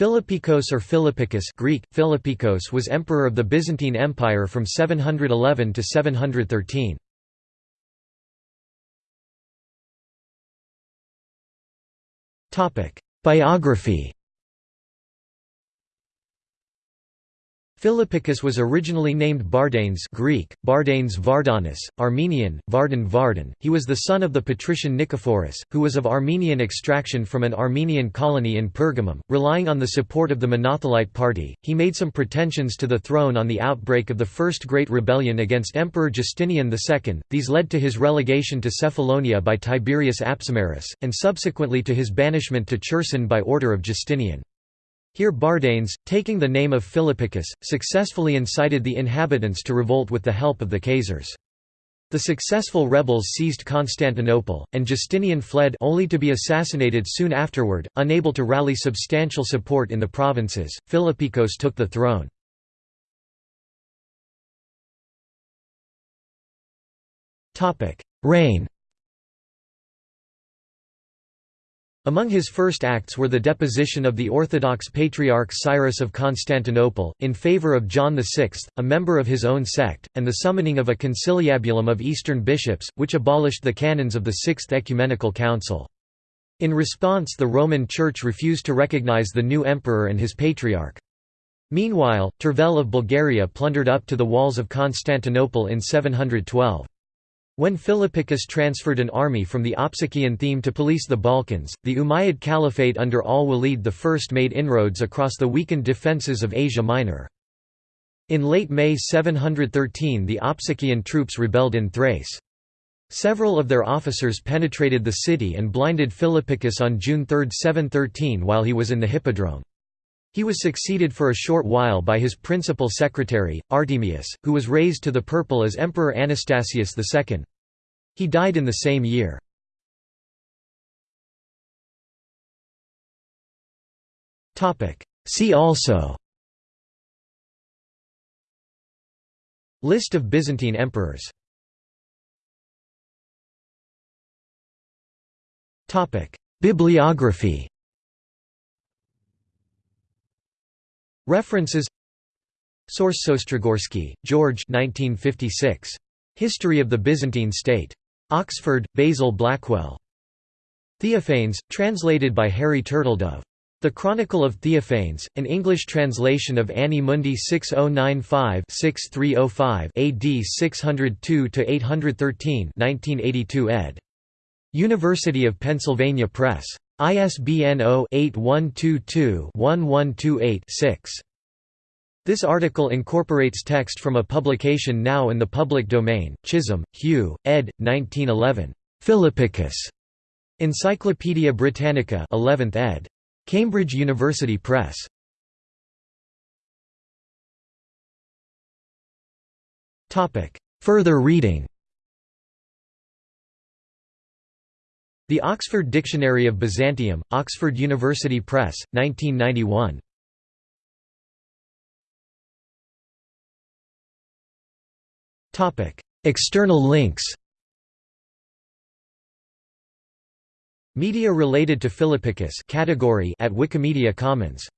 Philippikos or Philippicus Greek, Philippikos was emperor of the Byzantine Empire from 711 to 713. Biography Philippicus was originally named Bardanes Greek, Bardanes Vardanis, Armenian, Vardan Vardan. He was the son of the patrician Nicephorus, who was of Armenian extraction from an Armenian colony in Pergamum. Relying on the support of the Monothelite party, he made some pretensions to the throne on the outbreak of the First Great Rebellion against Emperor Justinian II. These led to his relegation to Cephalonia by Tiberius Apsimarus, and subsequently to his banishment to Cherson by order of Justinian. Here Bardanes, taking the name of Philippicus, successfully incited the inhabitants to revolt with the help of the Khazars. The successful rebels seized Constantinople, and Justinian fled only to be assassinated soon afterward. Unable to rally substantial support in the provinces, Philippikos took the throne. Reign Among his first acts were the deposition of the Orthodox Patriarch Cyrus of Constantinople, in favour of John VI, a member of his own sect, and the summoning of a conciliabulum of Eastern bishops, which abolished the canons of the Sixth Ecumenical Council. In response the Roman Church refused to recognize the new emperor and his patriarch. Meanwhile, Tervel of Bulgaria plundered up to the walls of Constantinople in 712. When Philippicus transferred an army from the Opsikian theme to police the Balkans, the Umayyad Caliphate under al-Walid I made inroads across the weakened defences of Asia Minor. In late May 713 the Opsikian troops rebelled in Thrace. Several of their officers penetrated the city and blinded Philippicus on June 3, 713 while he was in the Hippodrome. He was succeeded for a short while by his principal secretary, Artemius, who was raised to the purple as Emperor Anastasius II. He died in the same year. See also List of Byzantine emperors Bibliography References Source Ostrogorsky, George 1956. History of the Byzantine State. Oxford, Basil Blackwell. Theophanes, translated by Harry Turtledove. The Chronicle of Theophanes, an English translation of Anni Mundi 6095-6305 AD 602–813 1982 ed. University of Pennsylvania Press. ISBN 0-8122-1128-6. This article incorporates text from a publication now in the public domain, Chisholm, Hugh, ed. 1911. Philippicus. Encyclopædia Britannica 11th ed. Cambridge University Press. Further reading The Oxford Dictionary of Byzantium, Oxford University Press, 1991. External links Media related to Philippicus category at Wikimedia Commons